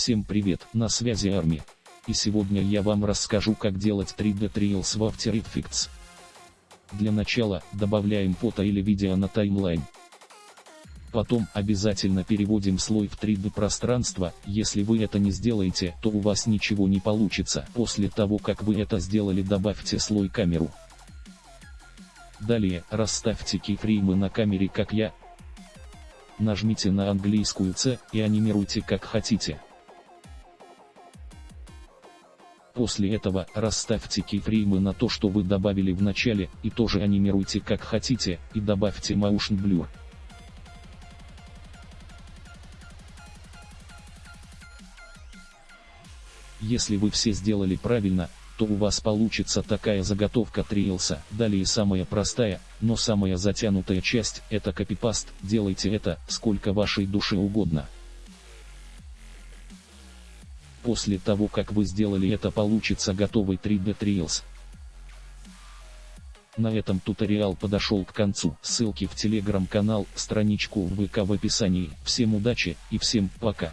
Всем привет, на связи Арми. И сегодня я вам расскажу как делать 3D Trails в After Effects. Для начала, добавляем фото или видео на таймлайн. Потом обязательно переводим слой в 3D пространство, если вы это не сделаете, то у вас ничего не получится. После того как вы это сделали добавьте слой камеру. Далее, расставьте кейфреймы на камере как я. Нажмите на английскую C и анимируйте как хотите. После этого расставьте кейфреймы на то, что вы добавили в начале, и тоже анимируйте как хотите, и добавьте Motion Blur. Если вы все сделали правильно, то у вас получится такая заготовка трилса. Далее самая простая, но самая затянутая часть, это копипаст, делайте это, сколько вашей душе угодно. После того как вы сделали это получится готовый 3D Trails. На этом туториал подошел к концу. Ссылки в телеграм-канал, страничку в ВК в описании. Всем удачи и всем пока.